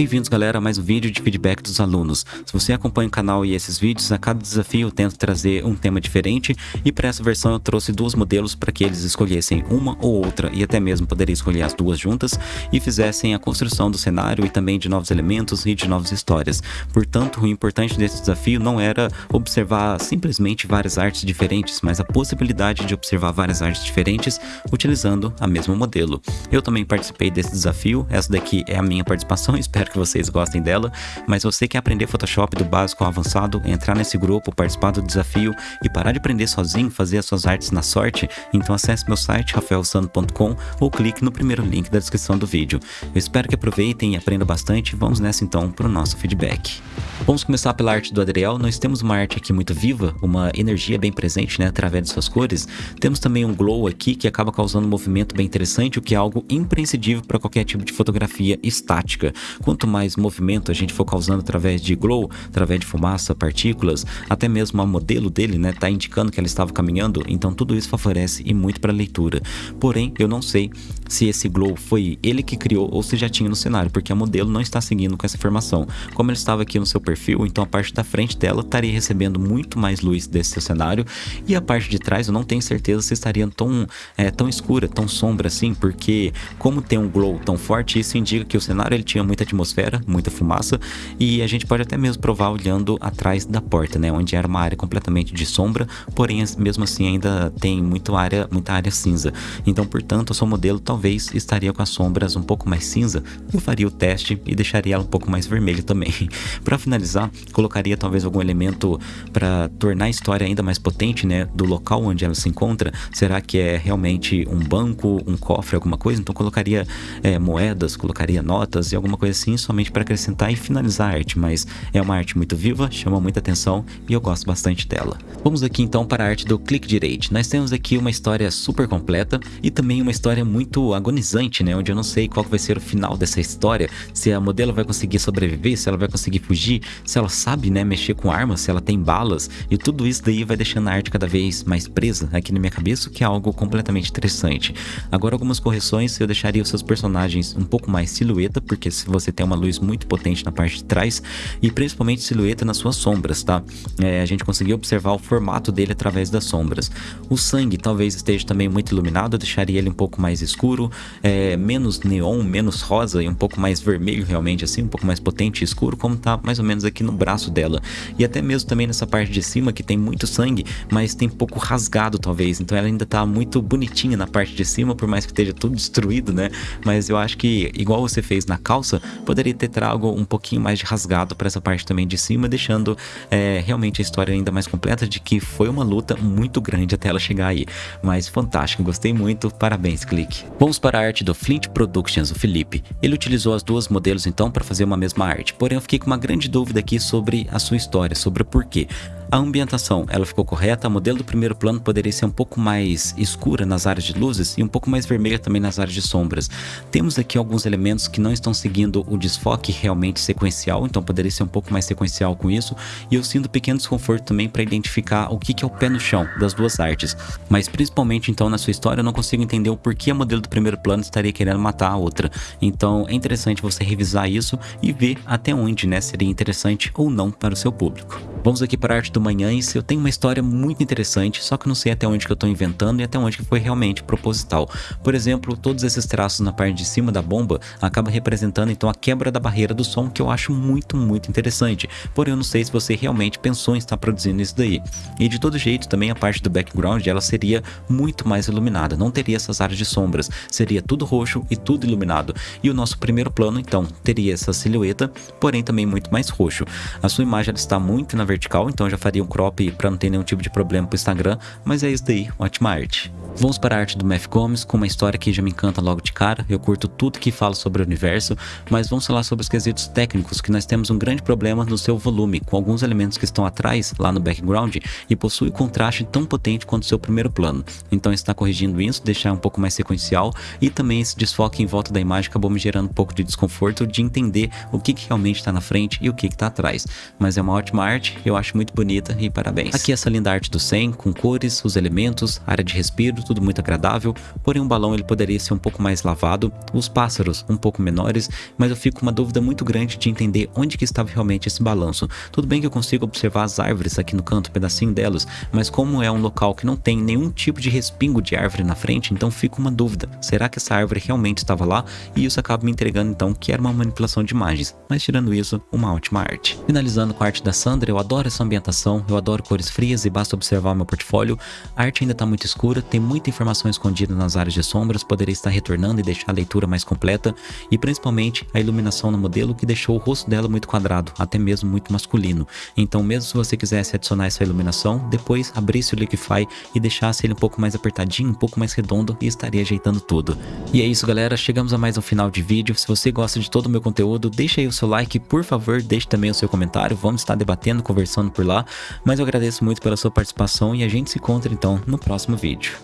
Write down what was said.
Bem-vindos galera a mais um vídeo de feedback dos alunos. Se você acompanha o canal e esses vídeos, a cada desafio eu tento trazer um tema diferente e para essa versão eu trouxe dois modelos para que eles escolhessem uma ou outra e até mesmo poderia escolher as duas juntas e fizessem a construção do cenário e também de novos elementos e de novas histórias. Portanto, o importante desse desafio não era observar simplesmente várias artes diferentes, mas a possibilidade de observar várias artes diferentes utilizando a mesmo modelo. Eu também participei desse desafio, essa daqui é a minha participação, espero que vocês gostem dela, mas você quer aprender Photoshop do básico ao avançado, entrar nesse grupo, participar do desafio e parar de aprender sozinho, fazer as suas artes na sorte, então acesse meu site rafaelsando.com ou clique no primeiro link da descrição do vídeo. Eu espero que aproveitem e aprendam bastante, vamos nessa então para o nosso feedback. Vamos começar pela arte do Adriel, nós temos uma arte aqui muito viva, uma energia bem presente né, através de suas cores, temos também um glow aqui que acaba causando um movimento bem interessante, o que é algo imprescindível para qualquer tipo de fotografia estática. Quanto mais movimento a gente for causando através de glow, através de fumaça, partículas, até mesmo a modelo dele, né, tá indicando que ela estava caminhando, então tudo isso favorece e muito para leitura. Porém, eu não sei se esse glow foi ele que criou ou se já tinha no cenário, porque a modelo não está seguindo com essa informação. Como ele estava aqui no seu perfil, então a parte da frente dela estaria recebendo muito mais luz desse seu cenário e a parte de trás eu não tenho certeza se estaria tão, é, tão escura, tão sombra assim, porque como tem um glow tão forte, isso indica que o cenário ele tinha muita atmosfera, muita fumaça, e a gente pode até mesmo provar olhando atrás da porta, né, onde era uma área completamente de sombra, porém mesmo assim ainda tem muito área, muita área cinza. Então, portanto, o seu modelo talvez estaria com as sombras um pouco mais cinza. Eu faria o teste e deixaria ela um pouco mais vermelha também. para finalizar, colocaria talvez algum elemento para tornar a história ainda mais potente, né, do local onde ela se encontra. Será que é realmente um banco, um cofre, alguma coisa? Então colocaria é, moedas, colocaria notas e alguma coisa assim, somente para acrescentar e finalizar a arte, mas é uma arte muito viva, chama muita atenção e eu gosto bastante dela. Vamos aqui então para a arte do clique direito. Nós temos aqui uma história super completa e também uma história muito agonizante, né, onde eu não sei qual vai ser o final dessa história, se a modelo vai conseguir sobreviver, se ela vai conseguir fugir, se ela sabe, né, mexer com armas, se ela tem balas e tudo isso daí vai deixando a arte cada vez mais presa aqui na minha cabeça, o que é algo completamente interessante. Agora algumas correções, eu deixaria os seus personagens um pouco mais silhueta, porque se você tem uma luz muito potente na parte de trás e principalmente silhueta nas suas sombras, tá? É, a gente conseguiu observar o formato dele através das sombras. O sangue talvez esteja também muito iluminado, eu deixaria ele um pouco mais escuro, é, menos neon, menos rosa e um pouco mais vermelho realmente assim, um pouco mais potente e escuro, como tá mais ou menos aqui no braço dela. E até mesmo também nessa parte de cima que tem muito sangue, mas tem pouco rasgado talvez, então ela ainda tá muito bonitinha na parte de cima, por mais que esteja tudo destruído, né? Mas eu acho que igual você fez na calça, poderia ter trago um pouquinho mais de rasgado para essa parte também de cima, deixando é, realmente a história ainda mais completa de que foi uma luta muito grande até ela chegar aí. Mas fantástico, gostei muito, parabéns, Clique. Vamos para a arte do Flint Productions, o Felipe. Ele utilizou as duas modelos então para fazer uma mesma arte, porém eu fiquei com uma grande dúvida aqui sobre a sua história, sobre o porquê. A ambientação, ela ficou correta, o modelo do primeiro plano poderia ser um pouco mais escura nas áreas de luzes e um pouco mais vermelha também nas áreas de sombras. Temos aqui alguns elementos que não estão seguindo o desfoque realmente sequencial, então poderia ser um pouco mais sequencial com isso, e eu sinto pequeno desconforto também para identificar o que, que é o pé no chão das duas artes. Mas principalmente então na sua história eu não consigo entender o porquê a modelo do primeiro plano estaria querendo matar a outra. Então é interessante você revisar isso e ver até onde né, seria interessante ou não para o seu público. Vamos aqui para a arte do Manhães. Eu tenho uma história muito interessante, só que não sei até onde que eu estou inventando e até onde que foi realmente proposital. Por exemplo, todos esses traços na parte de cima da bomba acabam representando então a quebra da barreira do som, que eu acho muito, muito interessante. Porém, eu não sei se você realmente pensou em estar produzindo isso daí. E de todo jeito, também a parte do background, ela seria muito mais iluminada, não teria essas áreas de sombras, seria tudo roxo e tudo iluminado. E o nosso primeiro plano, então, teria essa silhueta, porém também muito mais roxo. A sua imagem está muito na vertical, então já faria um crop para não ter nenhum tipo de problema pro Instagram, mas é isso daí, ótima arte. Vamos para a arte do Math Gomes, com uma história que já me encanta logo de cara, eu curto tudo que fala sobre o universo, mas vamos falar sobre os quesitos técnicos, que nós temos um grande problema no seu volume, com alguns elementos que estão atrás, lá no background, e possui contraste tão potente quanto o seu primeiro plano. Então está corrigindo isso, deixar um pouco mais sequencial, e também esse desfoque em volta da imagem acabou me gerando um pouco de desconforto de entender o que, que realmente está na frente e o que está atrás. Mas é uma ótima arte, eu acho muito bonita e parabéns. Aqui essa linda arte do 100, com cores, os elementos, área de respiro, tudo muito agradável, porém o balão ele poderia ser um pouco mais lavado, os pássaros um pouco menores, mas eu fico com uma dúvida muito grande de entender onde que estava realmente esse balanço. Tudo bem que eu consigo observar as árvores aqui no canto, um pedacinho delas, mas como é um local que não tem nenhum tipo de respingo de árvore na frente, então fica uma dúvida. Será que essa árvore realmente estava lá? E isso acaba me entregando então que era uma manipulação de imagens, mas tirando isso, uma ótima arte. Finalizando com a arte da Sandra, eu adoro essa ambientação, eu adoro cores frias e basta observar meu portfólio. A arte ainda está muito escura, tem muita informação escondida nas áreas de sombras, poderia estar retornando e deixar a leitura mais completa, e principalmente a iluminação no modelo que deixou o rosto dela muito quadrado, até mesmo muito masculino. Então mesmo se você quisesse adicionar essa iluminação, depois abrisse o Liquify e deixasse ele um pouco mais apertadinho, um pouco mais redondo e estaria ajeitando tudo. E é isso galera, chegamos a mais um final de vídeo. Se você gosta de todo o meu conteúdo, deixa aí o seu like, por favor, deixe também o seu comentário, vamos estar debatendo, conversando por lá. Mas eu agradeço muito pela sua participação e a gente se encontra então no próximo vídeo.